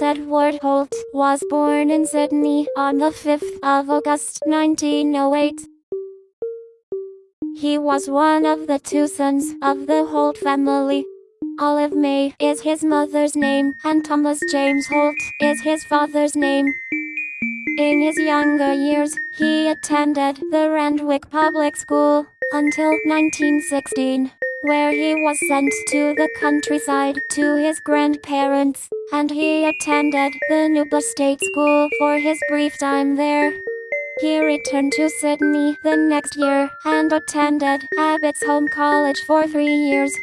Harold Edward Holt was born in Sydney on the 5th of August 1908. He was one of the two sons of the Holt family. Olive May is his mother's name and Thomas James Holt is his father's name. In his younger years, he attended the Randwick Public School until 1916 where he was sent to the countryside to his grandparents, and he attended the Nubba State School for his brief time there. He returned to Sydney the next year and attended Abbotsholme College for three years.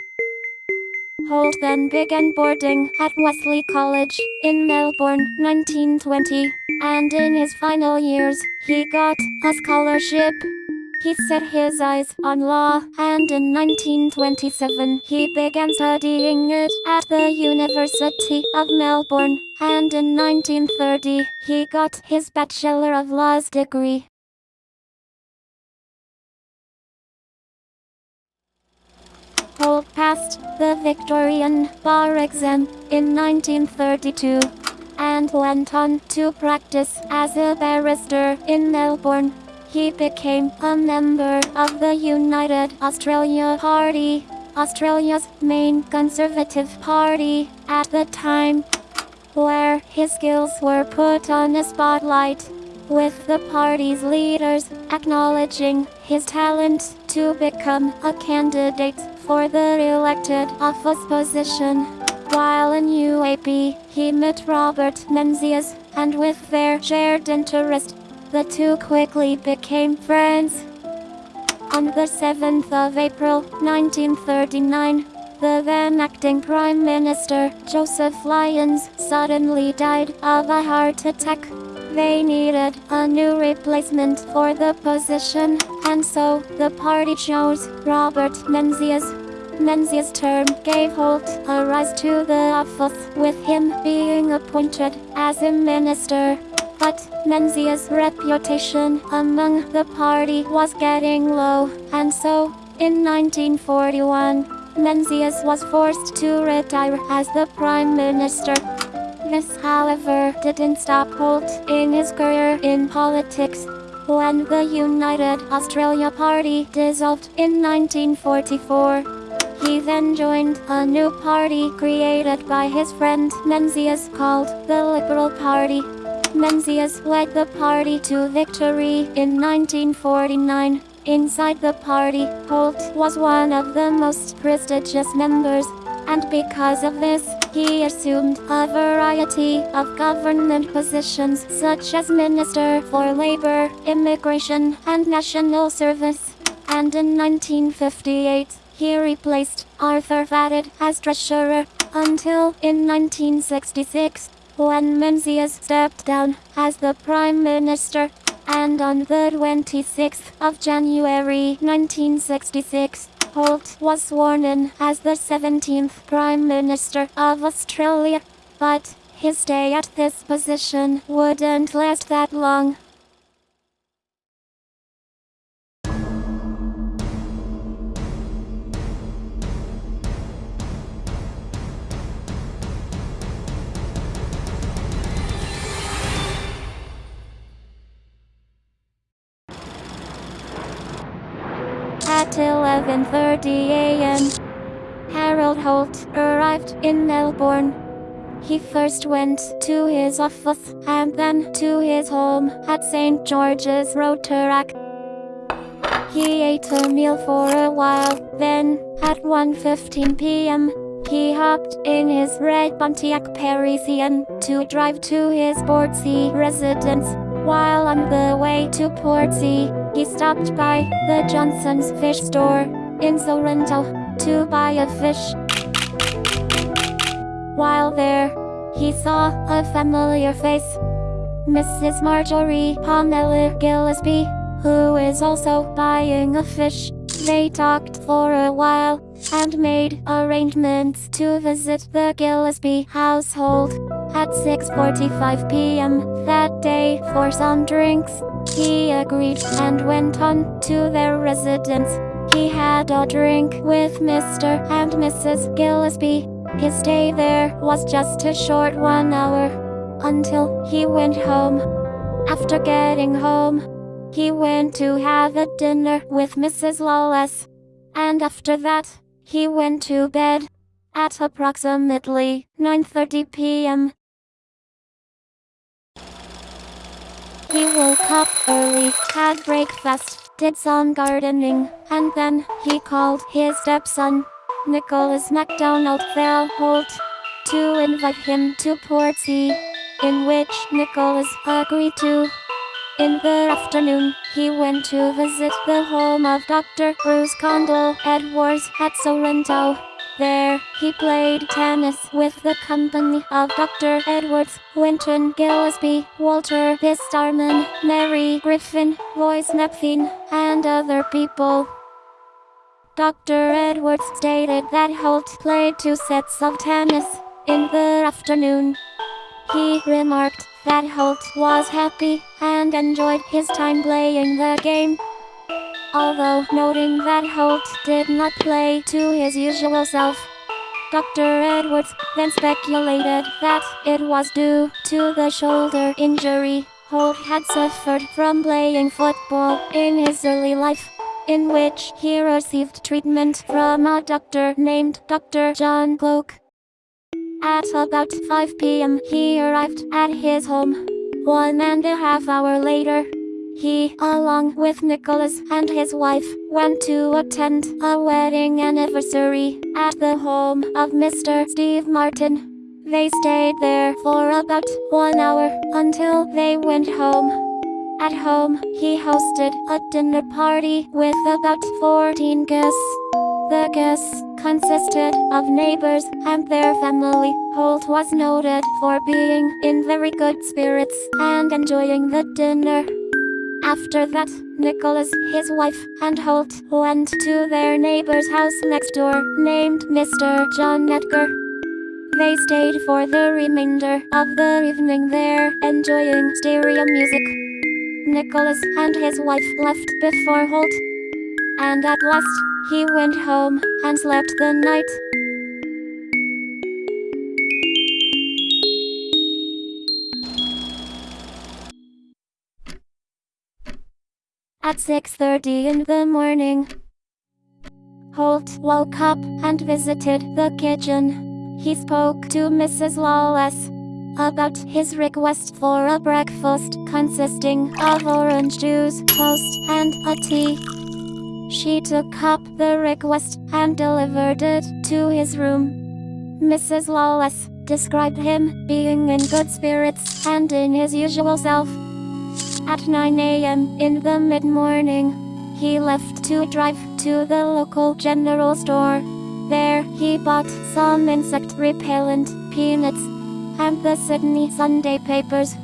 Holt then began boarding at Wesley College in Melbourne 1920, and in his final years, he got a scholarship he set his eyes on law, and in 1927 he began studying it at the University of Melbourne, and in 1930 he got his Bachelor of Laws degree. Holt passed the Victorian bar exam in 1932 and went on to practice as a barrister in Melbourne he became a member of the United Australia Party, Australia's main conservative party at the time, where his skills were put on a spotlight, with the party's leaders acknowledging his talent to become a candidate for the elected office position. While in UAP, he met Robert Menzies, and with their shared interest the two quickly became friends. On the 7th of April 1939, the then acting Prime Minister, Joseph Lyons, suddenly died of a heart attack. They needed a new replacement for the position, and so the party chose Robert Menzies. Menzies' term gave Holt a rise to the office, with him being appointed as a minister. But Menzies' reputation among the party was getting low, and so, in 1941, Menzies was forced to retire as the Prime Minister. This, however, didn't stop Holt in his career in politics. When the United Australia Party dissolved in 1944, he then joined a new party created by his friend Menzies called the Liberal Party. Menzies led the party to victory in 1949. Inside the party, Holt was one of the most prestigious members, and because of this, he assumed a variety of government positions such as Minister for Labor, Immigration, and National Service. And in 1958, he replaced Arthur Fadden as treasurer until in 1966 when Menzies stepped down as the Prime Minister, and on the 26th of January 1966, Holt was sworn in as the 17th Prime Minister of Australia, but his stay at this position wouldn't last that long. 11.30 a.m., Harold Holt arrived in Melbourne. He first went to his office and then to his home at St. George's Toorak. He ate a meal for a while, then, at 1.15 p.m., he hopped in his red Pontiac Parisian to drive to his Portsea residence. While on the way to Portsea, he stopped by the Johnson's fish store in Sorrento to buy a fish. While there, he saw a familiar face. Mrs. Marjorie Pamela Gillespie, who is also buying a fish. They talked for a while and made arrangements to visit the Gillespie household at 6.45 p.m. that day for some drinks. He agreed and went on to their residence. He had a drink with Mr. and Mrs. Gillespie. His stay there was just a short one hour until he went home. After getting home, he went to have a dinner with Mrs. Lawless. And after that, he went to bed at approximately 9:30 p.m. He woke up early, had breakfast, did some gardening, and then he called his stepson, Nicholas MacDonald Holt, to invite him to Portsea, in which Nicholas agreed to. In the afternoon, he went to visit the home of Dr. Bruce Condell Edwards at Sorrento. There, he played tennis with the company of Dr. Edwards, Winton Gillespie, Walter Pistarman, Mary Griffin, Royce Neptune, and other people. Dr. Edwards stated that Holt played two sets of tennis in the afternoon. He remarked that Holt was happy and enjoyed his time playing the game although noting that Holt did not play to his usual self. Dr. Edwards then speculated that it was due to the shoulder injury Holt had suffered from playing football in his early life, in which he received treatment from a doctor named Dr. John Cloke. At about 5 p.m., he arrived at his home. One and a half hour later, he, along with Nicholas and his wife, went to attend a wedding anniversary at the home of Mr. Steve Martin. They stayed there for about one hour until they went home. At home, he hosted a dinner party with about 14 guests. The guests consisted of neighbors and their family. Holt was noted for being in very good spirits and enjoying the dinner. After that, Nicholas, his wife, and Holt went to their neighbor's house next door, named Mr. John Edgar. They stayed for the remainder of the evening there, enjoying stereo music. Nicholas and his wife left before Holt. And at last, he went home and slept the night. At 6.30 in the morning. Holt woke up and visited the kitchen. He spoke to Mrs. Lawless about his request for a breakfast consisting of orange juice, toast, and a tea. She took up the request and delivered it to his room. Mrs. Lawless described him being in good spirits and in his usual self. At 9 a.m. in the mid-morning, he left to drive to the local general store. There, he bought some insect repellent, peanuts, and the Sydney Sunday papers.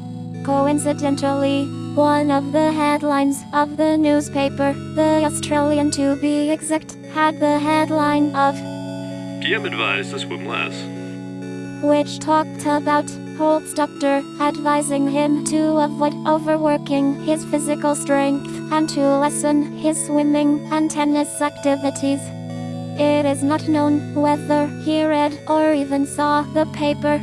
Coincidentally, one of the headlines of the newspaper, The Australian to be exact, had the headline of PM advised to swim less, which talked about Holt's doctor, advising him to avoid overworking his physical strength and to lessen his swimming and tennis activities. It is not known whether he read or even saw the paper.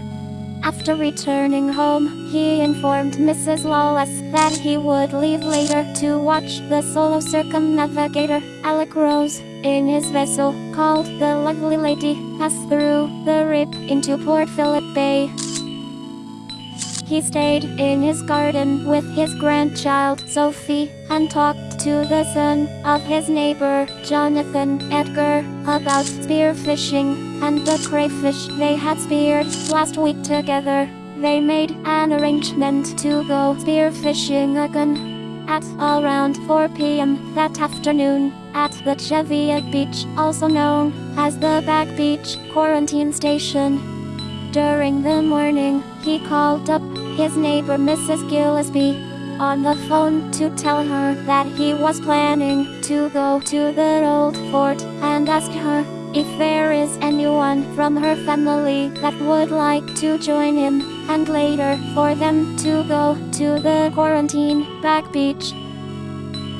After returning home, he informed Mrs. Lawless that he would leave later to watch the solo circumnavigator, Alec Rose, in his vessel, called the Lively Lady, pass through the Rip into Port Phillip Bay. He stayed in his garden with his grandchild Sophie and talked to the son of his neighbor Jonathan Edgar about spearfishing and the crayfish they had speared last week together. They made an arrangement to go spearfishing again at around 4 p.m. that afternoon at the Cheviot Beach, also known as the Back Beach Quarantine Station. During the morning, he called up his neighbor Mrs. Gillespie on the phone to tell her that he was planning to go to the old fort and ask her if there is anyone from her family that would like to join him, and later for them to go to the quarantine back beach.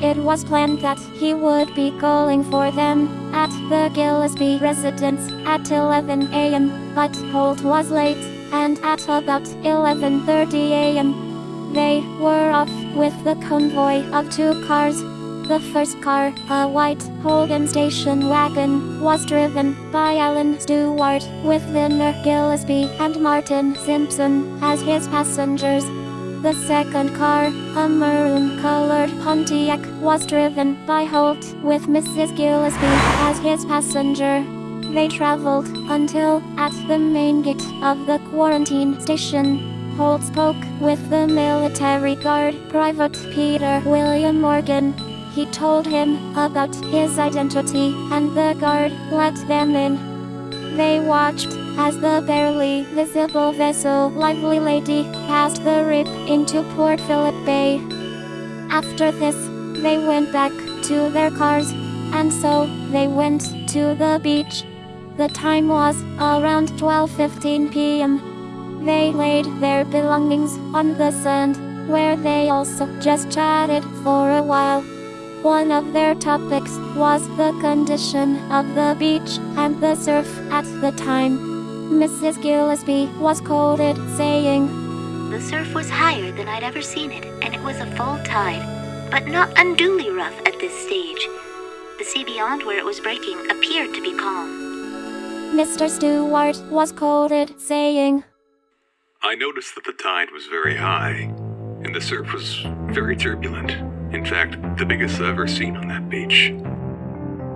It was planned that he would be calling for them at the Gillespie residence at 11 a.m., but Holt was late, and at about 11.30 a.m., they were off with the convoy of two cars. The first car, a white Holden station wagon, was driven by Alan Stewart with Vinner Gillespie and Martin Simpson as his passengers. The second car, a maroon-colored Pontiac, was driven by Holt with Mrs. Gillespie as his passenger. They traveled until at the main gate of the quarantine station. Holt spoke with the military guard, Private Peter William Morgan. He told him about his identity and the guard let them in. They watched as the barely visible vessel Lively Lady passed the rip into Port Phillip Bay. After this, they went back to their cars, and so they went to the beach. The time was around 12:15 p.m. They laid their belongings on the sand, where they also just chatted for a while. One of their topics was the condition of the beach and the surf at the time. Mrs. Gillespie was quoted saying, The surf was higher than I'd ever seen it, and it was a full tide, but not unduly rough at this stage. The sea beyond where it was breaking appeared to be calm. Mr. Stewart was quoted saying, I noticed that the tide was very high, and the surf was very turbulent. In fact, the biggest I've ever seen on that beach.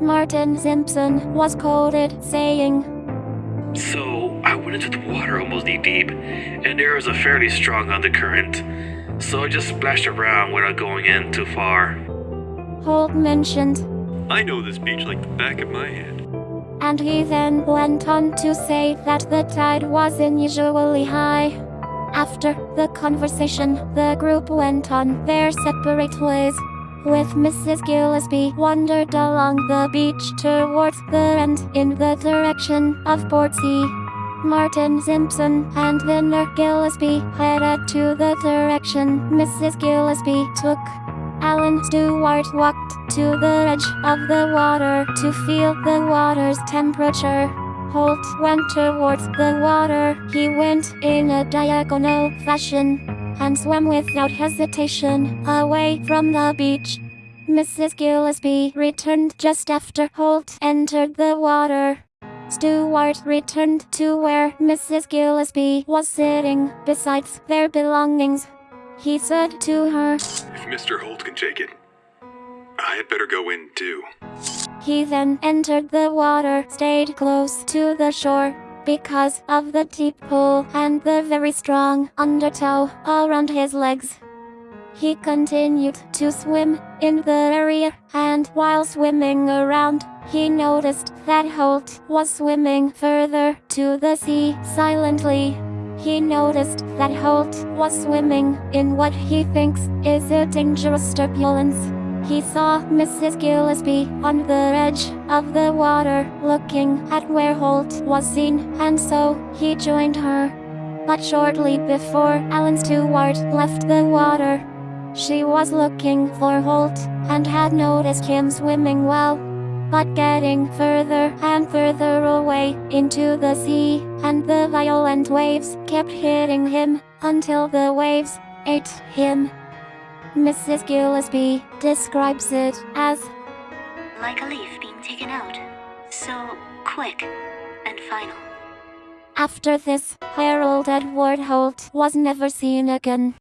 Martin Simpson was quoted saying, So I went into the water almost knee deep, and there was a fairly strong undercurrent. So I just splashed around without going in too far. Holt mentioned, I know this beach like the back of my hand. And he then went on to say that the tide was unusually high. After the conversation, the group went on their separate ways. With Mrs. Gillespie wandered along the beach towards the end in the direction of Portsea. Martin Simpson and Vinner Gillespie headed to the direction Mrs. Gillespie took. Alan Stewart walked to the edge of the water to feel the water's temperature. Holt went towards the water. He went in a diagonal fashion and swam without hesitation away from the beach. Mrs. Gillespie returned just after Holt entered the water. Stewart returned to where Mrs. Gillespie was sitting besides their belongings. He said to her, If Mr. Holt can take it, I had better go in too. He then entered the water, stayed close to the shore because of the deep pool and the very strong undertow around his legs. He continued to swim in the area, and while swimming around, he noticed that Holt was swimming further to the sea silently. He noticed that Holt was swimming in what he thinks is a dangerous turbulence. He saw Mrs. Gillespie on the edge of the water looking at where Holt was seen, and so he joined her. But shortly before Alan Stewart left the water, she was looking for Holt and had noticed him swimming well, but getting further and further away into the sea, and the violent waves kept hitting him until the waves ate him. Mrs. Gillespie describes it as Like a leaf being taken out. So quick and final. After this, Harold Edward Holt was never seen again.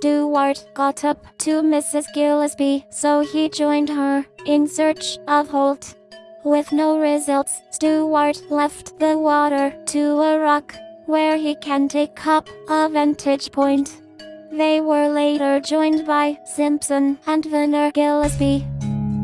Stewart got up to Mrs. Gillespie, so he joined her in search of Holt. With no results, Stewart left the water to a rock where he can take up a vantage point. They were later joined by Simpson and Vinner Gillespie.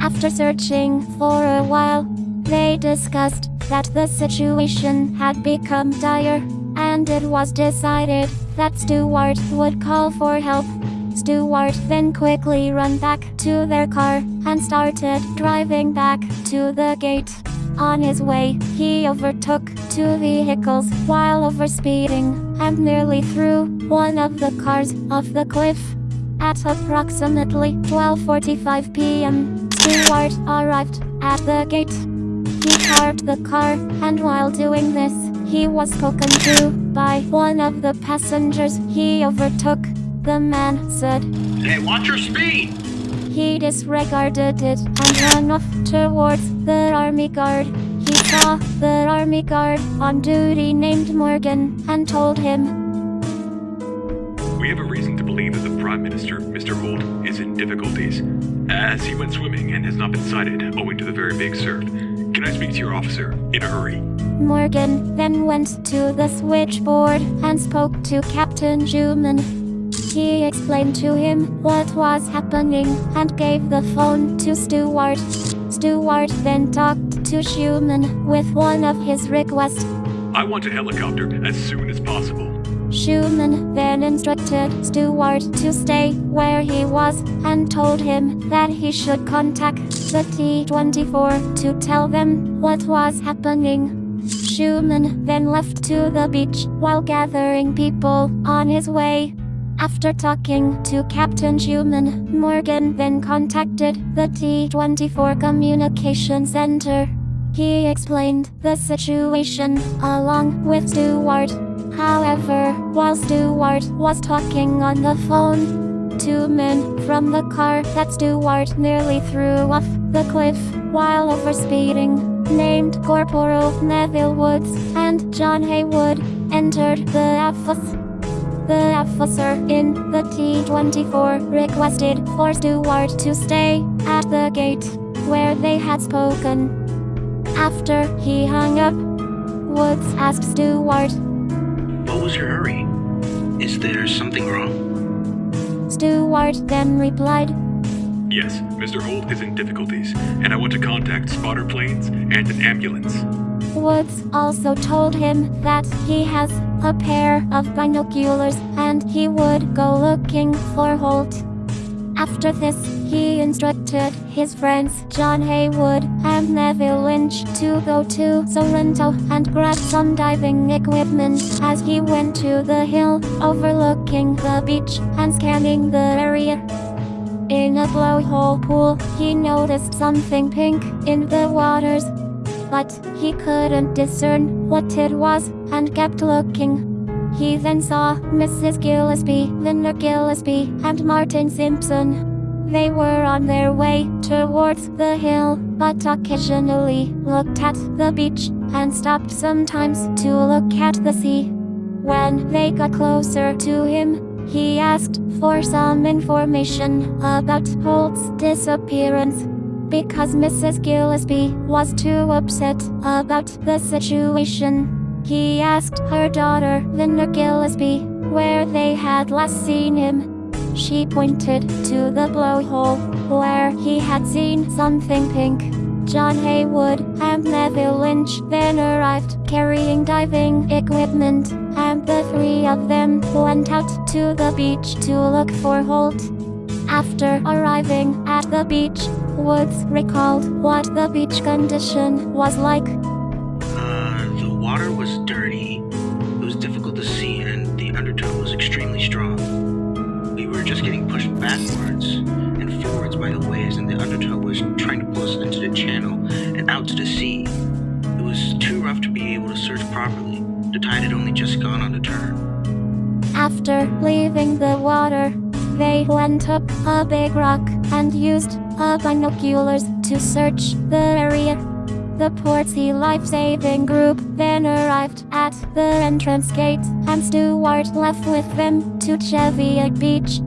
After searching for a while, they discussed that the situation had become dire, and it was decided that Stewart would call for help. Stewart then quickly ran back to their car and started driving back to the gate. On his way, he overtook two vehicles while overspeeding and nearly threw one of the cars off the cliff. At approximately 12:45 p.m., Stewart arrived at the gate. He parked the car, and while doing this, he was spoken to by one of the passengers he overtook. The man said Hey, watch your speed! he disregarded it and ran off towards the army guard. He saw the army guard on duty named Morgan and told him We have a reason to believe that the Prime Minister, Mr. Holt, is in difficulties, as he went swimming and has not been sighted owing to the very big surf. Can I speak to your officer in a hurry? Morgan then went to the switchboard and spoke to Captain Schumann. He explained to him what was happening and gave the phone to Stewart. Stewart then talked to Schumann with one of his requests. I want a helicopter as soon as possible. Schumann then instructed Stewart to stay where he was and told him that he should contact the D24 to tell them what was happening. Schumann then left to the beach while gathering people on his way. After talking to Captain Schumann, Morgan then contacted the D24 communication center. He explained the situation along with Stewart. However, while Stewart was talking on the phone, two men from the car that Stewart nearly threw off the cliff while overspeeding, named Corporal Neville Woods and John Haywood, entered the office. The officer in the D24 requested for Stewart to stay at the gate where they had spoken. After he hung up, Woods asked Stewart. What was your hurry? Is there something wrong? Stewart then replied, Yes, Mr. Holt is in difficulties, and I want to contact spotter planes and an ambulance. Woods also told him that he has a pair of binoculars and he would go looking for Holt. After this, he instructed his friends John Haywood and Neville Lynch to go to Sorrento and grab some diving equipment as he went to the hill overlooking the beach and scanning the area. In a blowhole pool, he noticed something pink in the waters, but he couldn't discern what it was and kept looking. He then saw Mrs. Gillespie, Linda Gillespie, and Martin Simpson. They were on their way towards the hill, but occasionally looked at the beach and stopped sometimes to look at the sea. When they got closer to him, he asked for some information about Holt's disappearance. Because Mrs. Gillespie was too upset about the situation, he asked her daughter, Linda Gillespie, where they had last seen him. She pointed to the blowhole, where he had seen something pink. John Haywood and Neville Lynch then arrived carrying diving equipment, and the three of them went out to the beach to look for Holt. After arriving at the beach, Woods recalled what the beach condition was like. The water was dirty, it was difficult to see, and the undertow was extremely strong. We were just getting pushed backwards and forwards by the waves, and the undertow was trying to pull us into the channel and out to the sea. It was too rough to be able to search properly. The tide had only just gone on the turn. After leaving the water, they went up a big rock and used binoculars to search the area. The Portsea Life Saving Group then arrived at the entrance gate, and Stewart left with them to Cheviot Beach.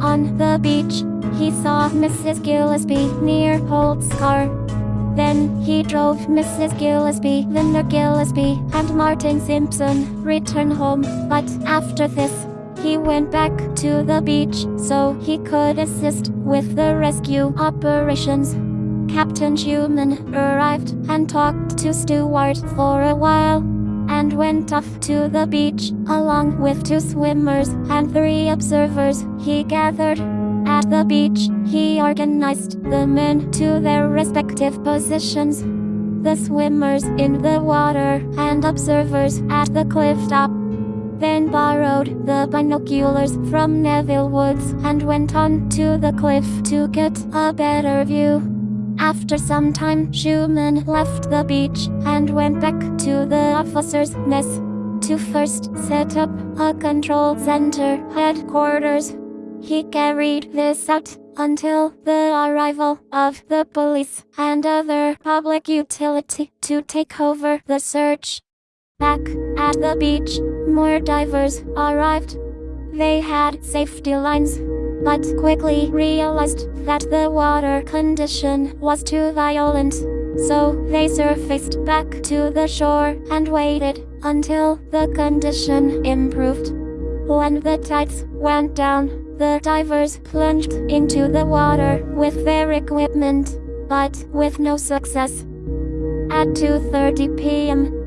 On the beach, he saw Mrs. Gillespie near Holt's car. Then he drove Mrs. Gillespie, Linda Gillespie, and Martin Simpson return home, but after this, he went back to the beach so he could assist with the rescue operations. Captain Schumann arrived and talked to Stewart for a while and went off to the beach along with two swimmers and three observers he gathered. At the beach, he organized the men to their respective positions. the swimmers in the water and observers at the cliff top. Then borrowed the binoculars from Neville Woods and went on to the cliff to get a better view. After some time, Schumann left the beach and went back to the officer's mess to first set up a control center headquarters. He carried this out until the arrival of the police and other public utility to take over the search. Back at the beach, more divers arrived. They had safety lines, but quickly realized that the water condition was too violent. So they surfaced back to the shore and waited until the condition improved. When the tides went down, the divers plunged into the water with their equipment, but with no success. At 2:30 p.m.,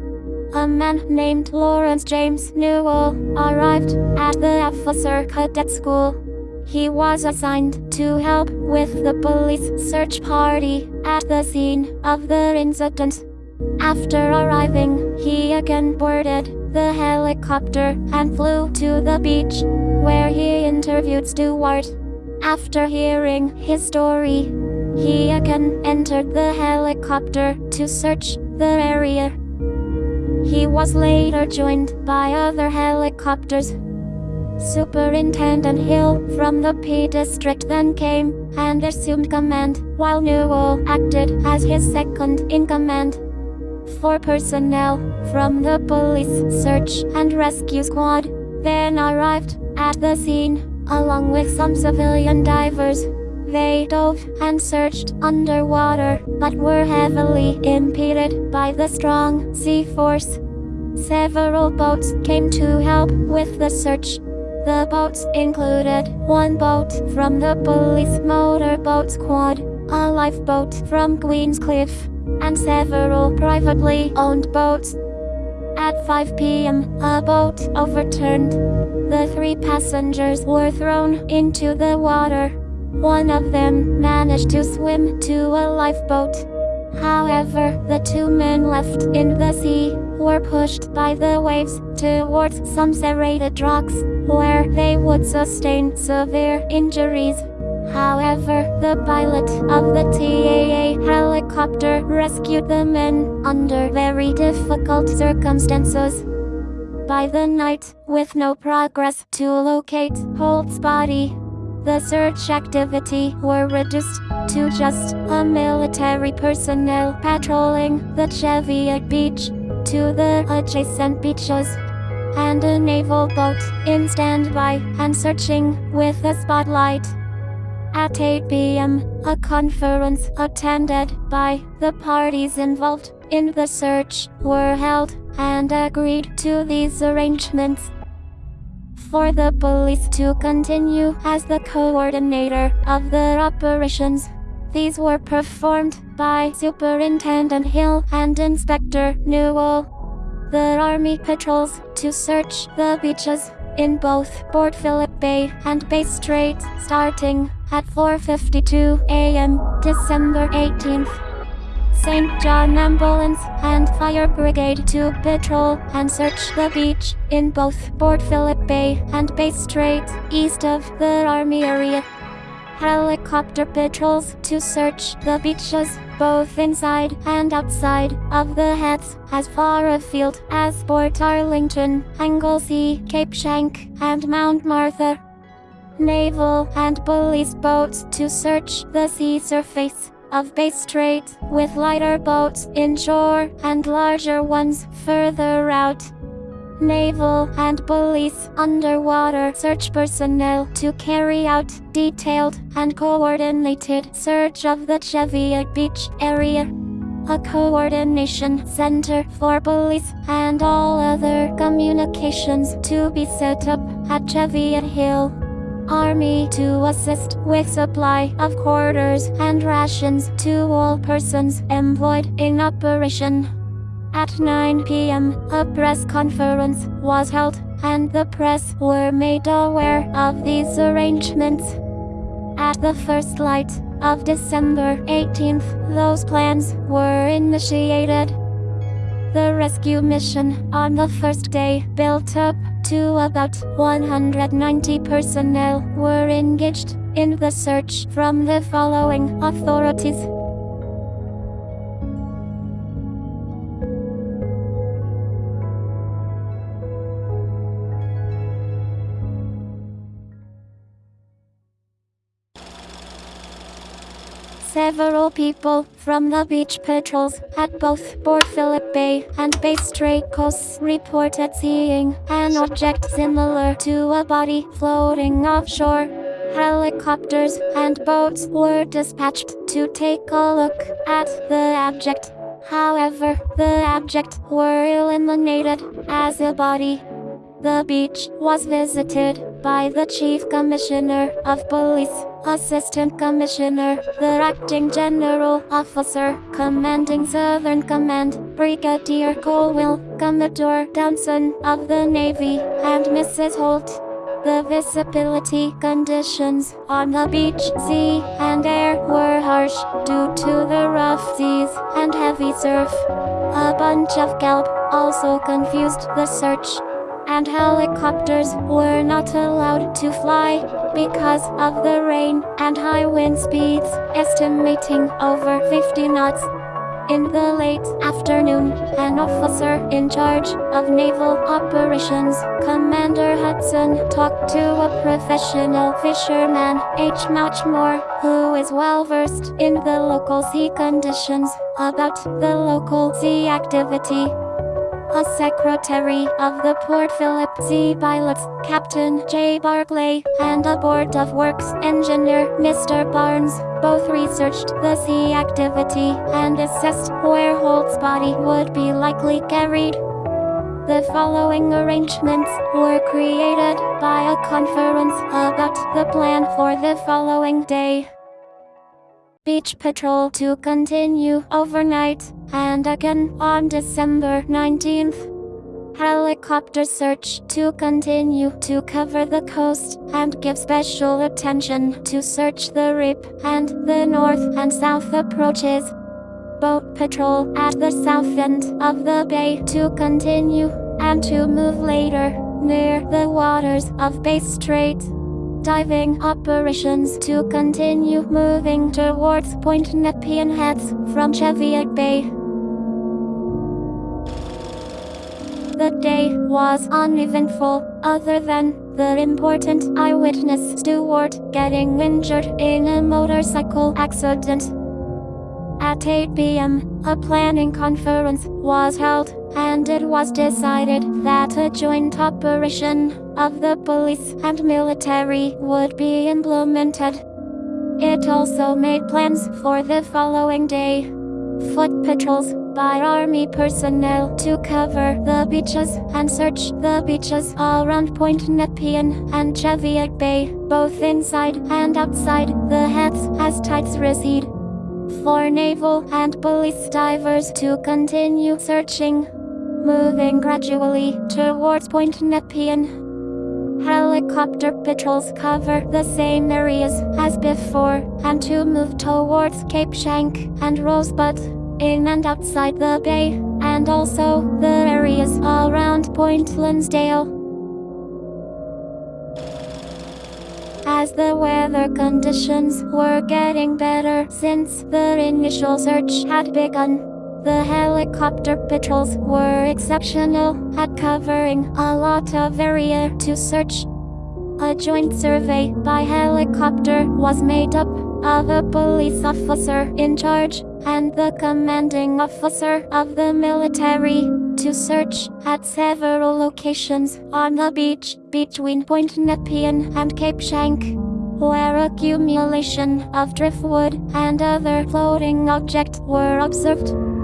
a man named Lawrence James Newell arrived at the officer cadet school. He was assigned to help with the police search party at the scene of the incident. After arriving, he again boarded the helicopter and flew to the beach, where he interviewed Stewart. After hearing his story, he again entered the helicopter to search the area. He was later joined by other helicopters. Superintendent Hill from the P District then came and assumed command, while Newell acted as his second in command. Four personnel from the police search and rescue squad then arrived at the scene, along with some civilian divers. They dove and searched underwater, but were heavily impeded by the strong sea force. Several boats came to help with the search. The boats included one boat from the police motorboat squad, a lifeboat from Queenscliff, and several privately owned boats. At 5 p.m., a boat overturned. The three passengers were thrown into the water. One of them managed to swim to a lifeboat. However, the two men left in the sea were pushed by the waves towards some serrated rocks, where they would sustain severe injuries. However, the pilot of the TAA helicopter rescued the men under very difficult circumstances. By the night, with no progress to locate Holt's body, the search activity were reduced to just a military personnel patrolling the Cheviot beach to the adjacent beaches and a naval boat in standby and searching with a spotlight. At 8 p.m., a conference attended by the parties involved in the search were held and agreed to these arrangements. For the police to continue as the coordinator of the operations, these were performed by Superintendent Hill and Inspector Newell. The Army patrols to search the beaches in both Port Phillip Bay and Bass Strait starting at 4.52 a.m. December 18th. St. John Ambulance and Fire Brigade to patrol and search the beach in both Port Phillip Bay and Bass Strait east of the Army area helicopter patrols to search the beaches, both inside and outside of the heads, as far afield as Port Arlington, Anglesea, Cape Schanck, and Mount Martha. Naval and police boats to search the sea surface of Bass Strait, with lighter boats inshore and larger ones further out naval, and police underwater search personnel to carry out detailed and coordinated search of the Cheviot Beach area. A coordination center for police and all other communications to be set up at Cheviot Hill. Army to assist with supply of quarters and rations to all persons employed in operation. At 9 p.m., a press conference was held, and the press were made aware of these arrangements. At the first light, of December 18th, those plans were initiated. The rescue mission on the first day built up to about 190 personnel were engaged in the search from the following authorities. Several people from the beach patrols at both Port Phillip Bay and Bass Strait coasts reported seeing an object similar to a body floating offshore. Helicopters and boats were dispatched to take a look at the object. However, the object were eliminated as a body. The beach was visited by the Chief Commissioner of Police, Assistant Commissioner, the Acting General Officer, Commanding Southern Command, Brigadier Colwell, Commodore Downson of the Navy, and Mrs. Holt. The visibility conditions on the beach, sea, and air were harsh due to the rough seas and heavy surf. A bunch of kelp also confused the search and helicopters were not allowed to fly because of the rain and high wind speeds, estimating over 50 knots. In the late afternoon, an officer in charge of naval operations, Commander Hudson, talked to a professional fisherman, H. Mouchmore, who is well versed in the local sea conditions, about the local sea activity a secretary of the Port Phillip Sea Pilots, Captain J. Barclay, and a Board of Works engineer, Mr. Barnes, both researched the sea activity and assessed where Holt's body would be likely carried. The following arrangements were created by a conference about the plan for the following day beach patrol to continue overnight, and again on December 19th. Helicopter search to continue to cover the coast and give special attention to search the Rip and the north and south approaches. Boat patrol at the south end of the bay to continue and to move later near the waters of Bass Strait diving operations to continue moving towards Point Nepean Heads from Cheviot Bay. The day was uneventful, other than the important eyewitness Stewart getting injured in a motorcycle accident. At 8 p.m., a planning conference was held, and it was decided that a joint operation of the police and military would be implemented. It also made plans for the following day. Foot patrols by army personnel to cover the beaches and search the beaches around Point Nepean and Cheviot Bay, both inside and outside the heads as tides recede. For naval and police divers to continue searching, moving gradually towards Point Nepean Helicopter patrols cover the same areas as before, and to move towards Cape Schanck and Rosebud, in and outside the bay, and also the areas around Point Lonsdale. As the weather conditions were getting better since the initial search had begun, the helicopter patrols were exceptional at covering a lot of area to search. A joint survey by helicopter was made up of a police officer in charge and the commanding officer of the military to search at several locations on the beach between Point Nepean and Cape Schanck where accumulation of driftwood and other floating objects were observed.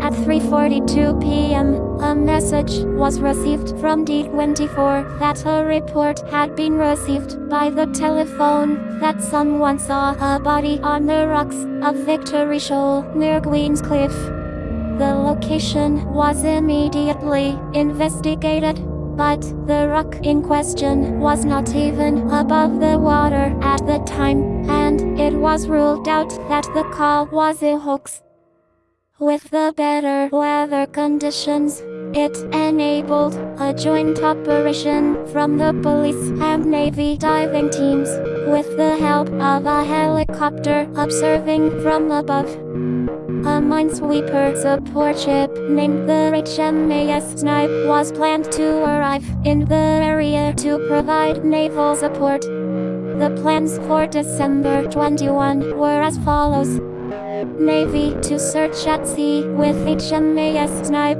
At 3.42 p.m., a message was received from D24 that a report had been received by the telephone that someone saw a body on the rocks of Victory Shoal near Queenscliff. The location was immediately investigated. but the rock in question was not even above the water at the time, and it was ruled out that the call was a hoax. With the better weather conditions, it enabled a joint operation from the police and navy diving teams, with the help of a helicopter observing from above. A minesweeper support ship named the HMAS Snipe was planned to arrive in the area to provide naval support. The plans for December 21 were as follows. Navy to search at sea with HMAS Snipe.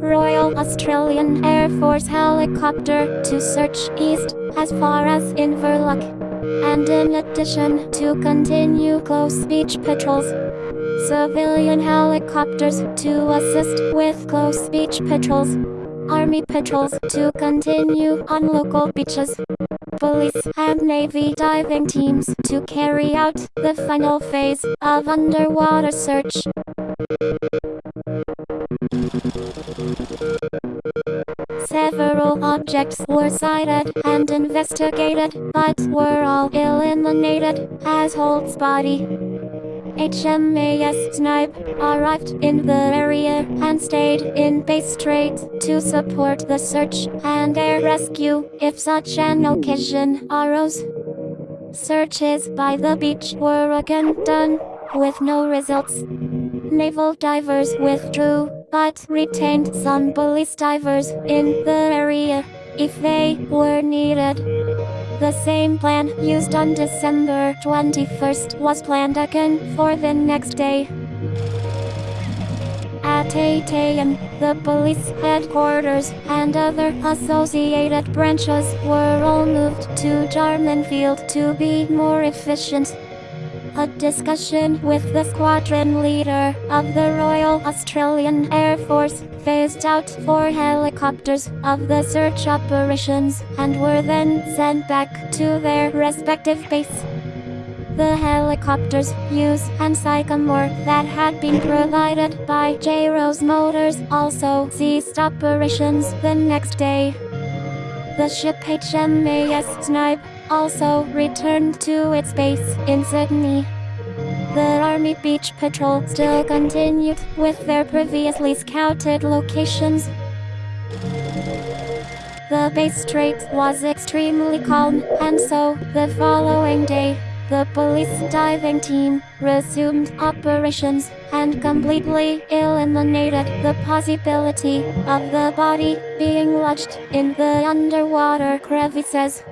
Royal Australian Air Force helicopter to search east as far as Inverloch. And in addition to continue close beach patrols. Civilian helicopters to assist with close beach patrols. Army patrols to continue on local beaches police and Navy diving teams to carry out the final phase of underwater search. Several objects were sighted and investigated, but were all eliminated as Holt's body HMAS Snipe arrived in the area and stayed in Bass Strait to support the search and air rescue if such an occasion arose. Searches by the beach were again done, with no results. Naval divers withdrew, but retained some police divers in the area if they were needed. The same plan used on December 21st was planned again for the next day. At 8 a.m., the police headquarters and other associated branches were all moved to Jarman Field to be more efficient. A discussion with the squadron leader of the Royal Australian Air Force phased out four helicopters of the search operations and were then sent back to their respective base. The helicopters use and Sycamore that had been provided by J. Rose Motors also ceased operations the next day. The ship HMAS Snipe also returned to its base in Sydney. The Army Beach Patrol still continued with their previously scouted locations. The Bass Strait was extremely calm, and so, the following day, the police diving team resumed operations and completely eliminated the possibility of the body being lodged in the underwater crevices.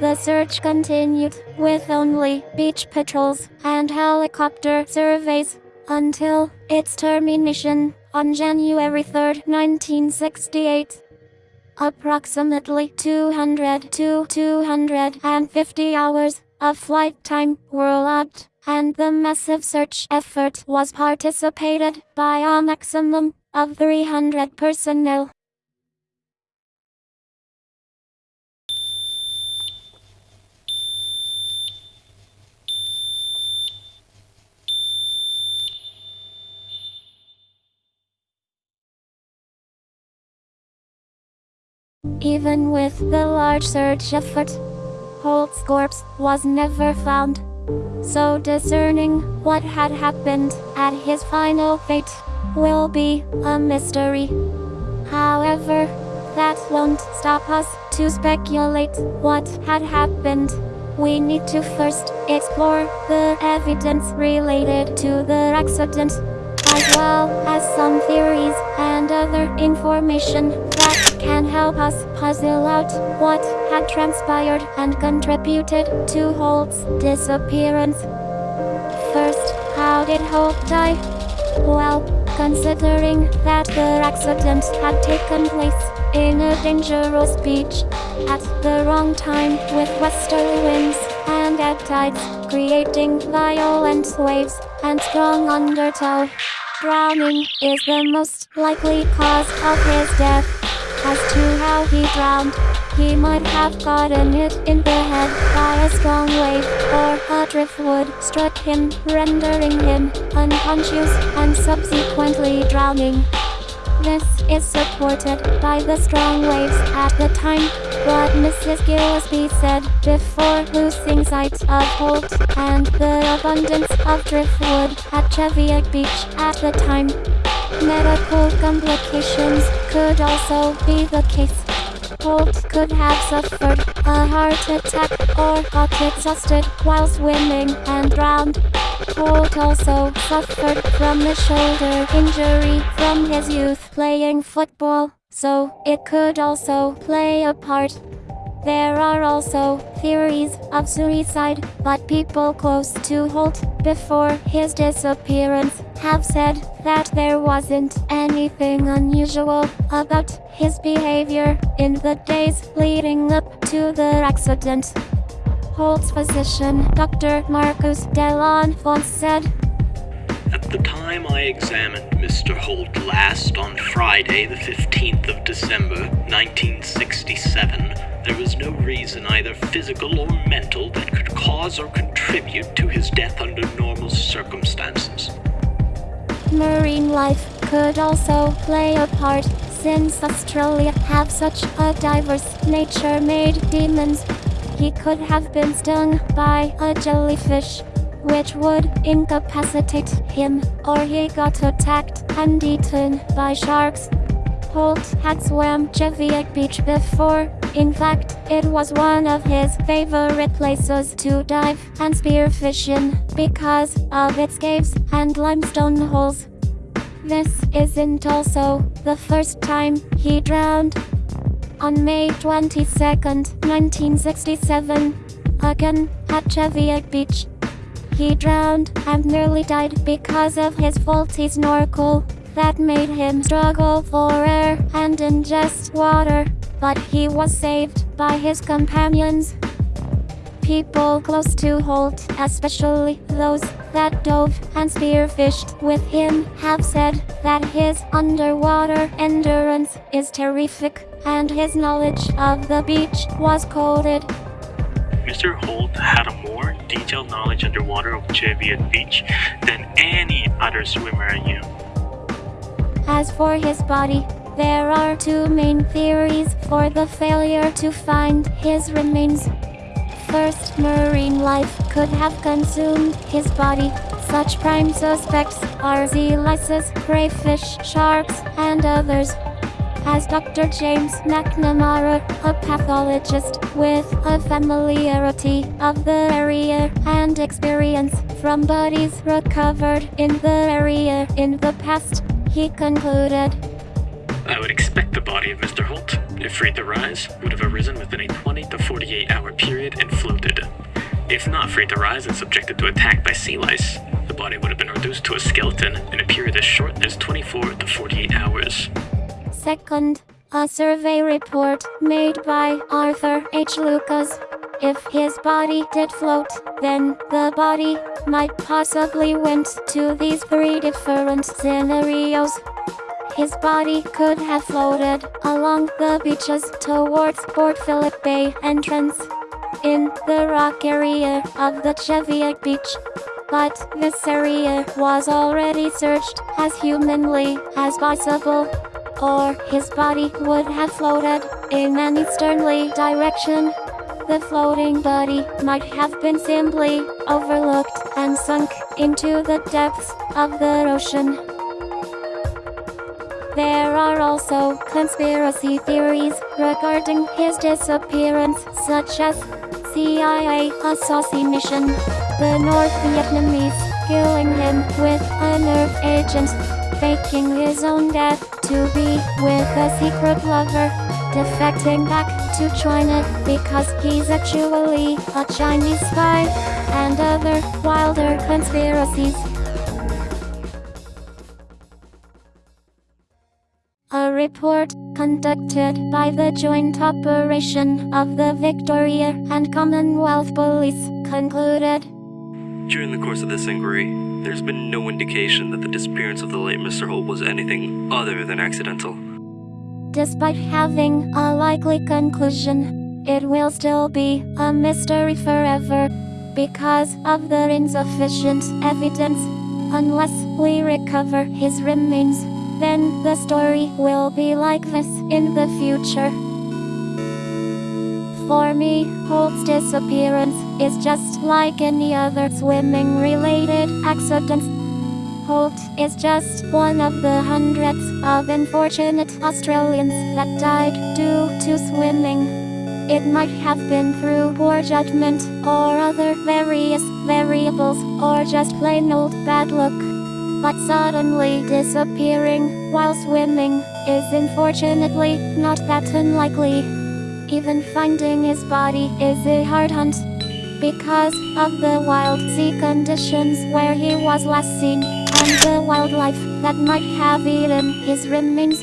The search continued, with only beach patrols and helicopter surveys, until its termination on January 3, 1968. Approximately 200 to 250 hours of flight time were logged, and the massive search effort was participated by a maximum of 300 personnel. Even with the large search effort, Holt's corpse was never found. So discerning what had happened at his final fate will be a mystery. However, that won't stop us to speculate what had happened. We need to first explore the evidence related to the accident, as well as some theories and other information that can help us puzzle out what had transpired and contributed to Holt's disappearance. First, how did Holt die? Well, considering that the accident had taken place in a dangerous beach at the wrong time with westerly winds and ebb tides, creating violent waves and strong undertow. Drowning is the most likely cause of his death. As to how he drowned, he might have gotten hit in the head by a strong wave, or a driftwood struck him, rendering him unconscious and subsequently drowning. This is supported by the strong waves at the time, but Mrs. Gillespie said before losing sight of Holt and the abundance of driftwood at Cheviot Beach at the time. Medical complications could also be the case. Holt could have suffered a heart attack or got exhausted while swimming and drowned. Holt also suffered from a shoulder injury from his youth playing football, so it could also play a part. There are also theories of suicide, but people close to Holt before his disappearance have said that there wasn't anything unusual about his behavior in the days leading up to the accident. Holt's physician, Dr. Marcus de Laune Faunce said, At the time I examined Mr. Holt last on Friday, the 15th of December, 1967, there was no reason, either physical or mental, that could cause or contribute to his death under normal circumstances. Marine life could also play a part since Australia have such a diverse nature-made demons. He could have been stung by a jellyfish, which would incapacitate him, or he got attacked and eaten by sharks. Holt had swam Cheviot Beach before. In fact, it was one of his favorite places to dive and spearfish in because of its caves and limestone holes. This isn't also the first time he drowned. On May 22, 1967, again at Cheviot Beach, he drowned and nearly died because of his faulty snorkel that made him struggle for air and ingest water, but he was saved by his companions. People close to Holt, especially those that dove and spearfished with him, have said that his underwater endurance is terrific and his knowledge of the beach was coded. Mr. Holt had a more detailed knowledge underwater of Cheviot Beach than any other swimmer I knew. As for his body, there are two main theories for the failure to find his remains. First, marine life could have consumed his body. Such prime suspects are sea lices, crayfish, sharks, and others. As Dr. James McNamara, a pathologist with a familiarity of the area and experience from bodies recovered in the area in the past, he concluded I would expect the body of Mr. Holt, if free to rise, would have arisen within a 20 to 48 hour period and floated. If not free to rise and subjected to attack by sea lice, the body would have been reduced to a skeleton in a period as short as 24 to 48 hours. Second, a survey report made by Arthur H. Lucas. If his body did float, then the body might possibly went to these three different scenarios. His body could have floated along the beaches towards Port Phillip Bay entrance in the rock area of the Cheviot Beach. But this area was already searched as humanly as possible, or his body would have floated in an easterly direction. The floating body might have been simply overlooked and sunk into the depths of the ocean. There are also conspiracy theories regarding his disappearance, such as CIA assassination, the North Vietnamese killing him with a nerve agent, faking his own death to be with a secret lover, defecting back to China because he's actually a Chinese spy, and other wilder conspiracies. Report conducted by the joint operation of the Victoria and Commonwealth Police concluded During the course of this inquiry, there's been no indication that the disappearance of the late Mr. Holt was anything other than accidental. despite having a likely conclusion, it will still be a mystery forever because of the insufficient evidence unless we recover his remains. Then the story will be like this in the future. For me, Holt's disappearance is just like any other swimming related accident. Holt is just one of the hundreds of unfortunate Australians that died due to swimming. It might have been through poor judgment or other various variables or just plain old bad luck. But suddenly disappearing while swimming is unfortunately not that unlikely. Even finding his body is a hard hunt because of the wild sea conditions where he was last seen and the wildlife that might have eaten his remains.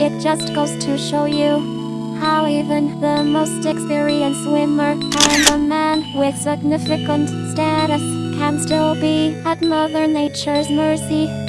It just goes to show you how even the most experienced swimmer and a man with significant status can still be at Mother Nature's mercy.